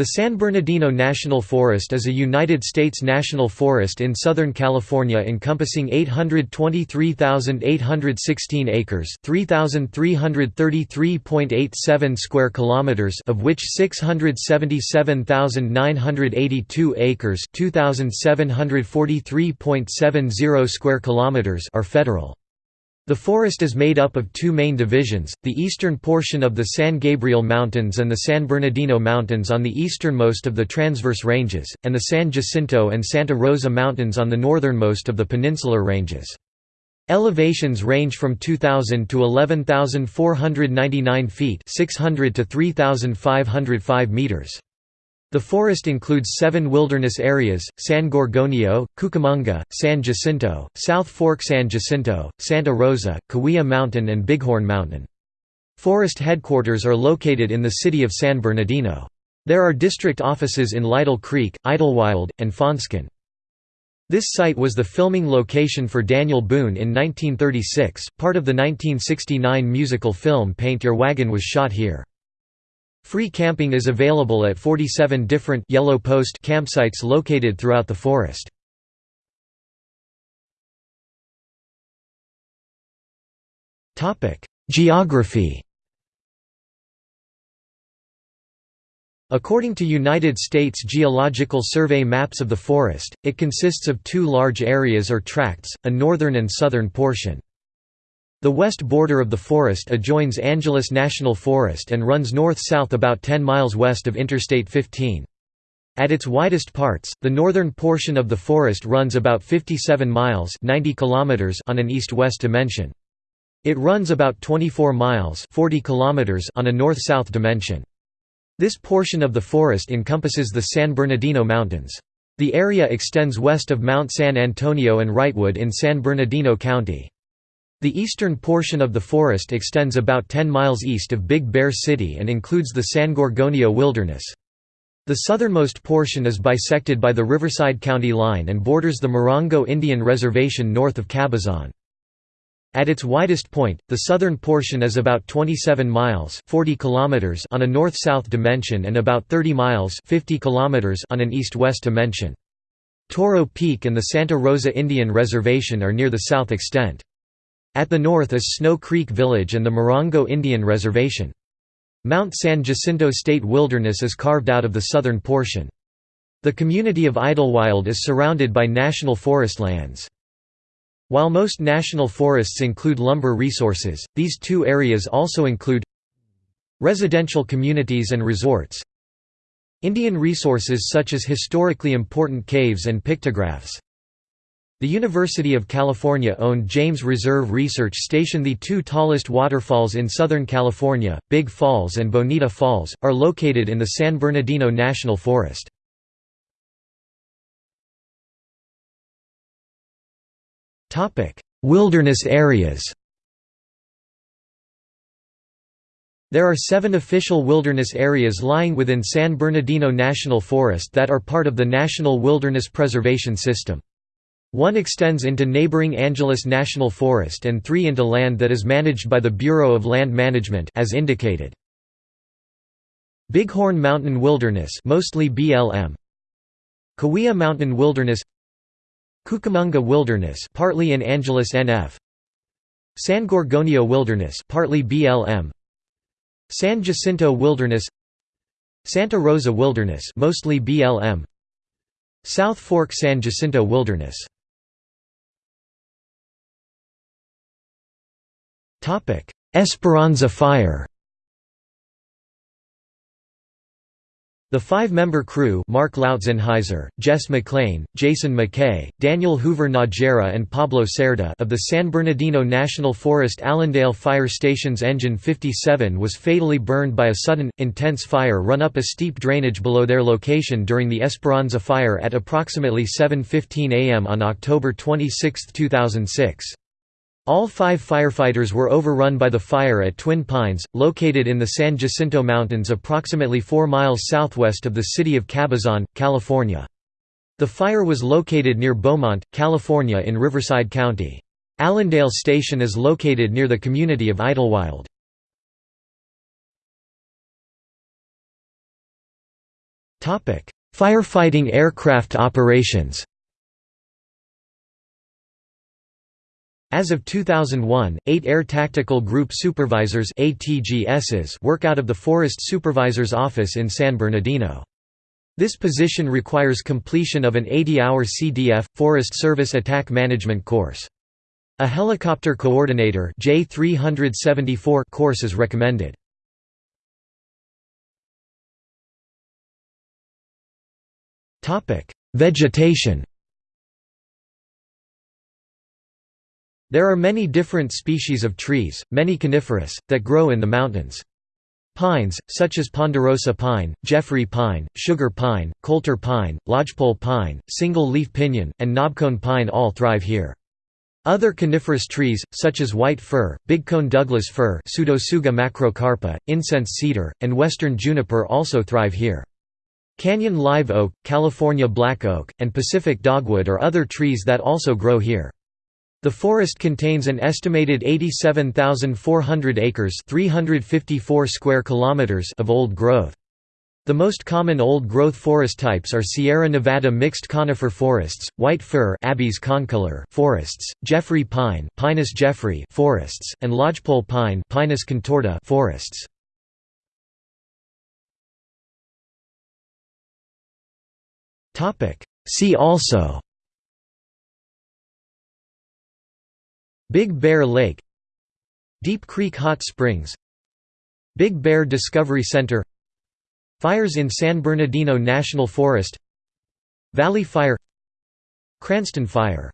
The San Bernardino National Forest is a United States national forest in Southern California encompassing 823,816 acres, 3,333.87 square kilometers, of which 677,982 acres, 2,743.70 square kilometers are federal. The forest is made up of two main divisions, the eastern portion of the San Gabriel Mountains and the San Bernardino Mountains on the easternmost of the Transverse Ranges, and the San Jacinto and Santa Rosa Mountains on the northernmost of the Peninsular Ranges. Elevations range from 2,000 to 11,499 feet 600 to 3,505 meters. The forest includes seven wilderness areas, San Gorgonio, Cucamonga, San Jacinto, South Fork San Jacinto, Santa Rosa, Cahuilla Mountain and Bighorn Mountain. Forest headquarters are located in the city of San Bernardino. There are district offices in Lytle Creek, Idlewild, and Fawnskin. This site was the filming location for Daniel Boone in 1936. Part of the 1969 musical film Paint Your Wagon was shot here. Free camping is available at 47 different yellow post campsites located throughout the forest. Geography According to United States Geological Survey maps of the forest, it consists of two large areas or tracts, a northern and southern portion. The west border of the forest adjoins Angeles National Forest and runs north-south about 10 miles west of Interstate 15. At its widest parts, the northern portion of the forest runs about 57 miles 90 kilometers on an east-west dimension. It runs about 24 miles 40 kilometers on a north-south dimension. This portion of the forest encompasses the San Bernardino Mountains. The area extends west of Mount San Antonio and Wrightwood in San Bernardino County. The eastern portion of the forest extends about 10 miles east of Big Bear City and includes the San Gorgonio Wilderness. The southernmost portion is bisected by the Riverside County line and borders the Morongo Indian Reservation north of Cabazon. At its widest point, the southern portion is about 27 miles 40 kilometers on a north-south dimension and about 30 miles 50 kilometers on an east-west dimension. Toro Peak and the Santa Rosa Indian Reservation are near the south extent. At the north is Snow Creek Village and the Morongo Indian Reservation. Mount San Jacinto State Wilderness is carved out of the southern portion. The community of Idlewild is surrounded by national forest lands. While most national forests include lumber resources, these two areas also include residential communities and resorts, Indian resources such as historically important caves and pictographs, the University of California-owned James Reserve Research Station The two tallest waterfalls in Southern California, Big Falls and Bonita Falls, are located in the San Bernardino National Forest. Wilderness areas There are seven official wilderness areas lying within San Bernardino National Forest that are part of the National Wilderness Preservation System. One extends into neighboring Angeles National Forest and three into land that is managed by the Bureau of Land Management as indicated. Bighorn Mountain Wilderness mostly BLM Cahuilla Mountain Wilderness. Cucamonga Wilderness partly in Angeles NF San Gorgonio Wilderness partly BLM San Jacinto Wilderness. Santa Rosa Wilderness mostly BLM South Fork San Jacinto Wilderness Esperanza Fire The five-member crew Mark Loutzenhiser, Jess McLean, Jason McKay, Daniel Hoover Najera and Pablo Cerda of the San Bernardino National Forest Alandale Fire Station's Engine 57 was fatally burned by a sudden, intense fire run up a steep drainage below their location during the Esperanza Fire at approximately 7.15 am on October 26, 2006. All five firefighters were overrun by the fire at Twin Pines, located in the San Jacinto Mountains approximately 4 miles southwest of the city of Cabazon, California. The fire was located near Beaumont, California in Riverside County. Alandale Station is located near the community of Idlewild. Firefighting aircraft operations As of 2001, eight Air Tactical Group Supervisors work out of the Forest Supervisor's Office in San Bernardino. This position requires completion of an 80-hour CDF, Forest Service Attack Management course. A Helicopter Coordinator J374 course is recommended. Vegetation There are many different species of trees, many coniferous, that grow in the mountains. Pines, such as ponderosa pine, Jeffrey pine, sugar pine, coulter pine, lodgepole pine, single-leaf pinyon, and knobcone pine all thrive here. Other coniferous trees, such as white fir, bigcone Douglas fir Pseudotsuga macrocarpa, incense cedar, and western juniper also thrive here. Canyon live oak, California black oak, and Pacific dogwood are other trees that also grow here. The forest contains an estimated 87,400 acres 354 square kilometers of old growth. The most common old-growth forest types are Sierra Nevada mixed conifer forests, white fir forests, Jeffrey pine Pinus jeffreyi forests, and lodgepole pine Pinus contorta forests. See also Big Bear Lake Deep Creek Hot Springs Big Bear Discovery Center Fires in San Bernardino National Forest Valley Fire Cranston Fire